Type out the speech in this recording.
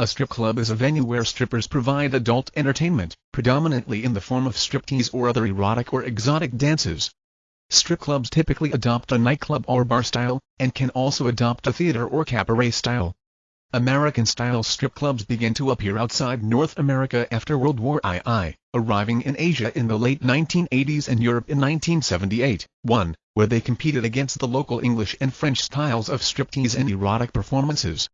A strip club is a venue where strippers provide adult entertainment, predominantly in the form of striptease or other erotic or exotic dances. Strip clubs typically adopt a nightclub or bar style, and can also adopt a theater or cabaret style. American-style strip clubs began to appear outside North America after World War II, arriving in Asia in the late 1980s and Europe in 1978, 1, where they competed against the local English and French styles of striptease and erotic performances.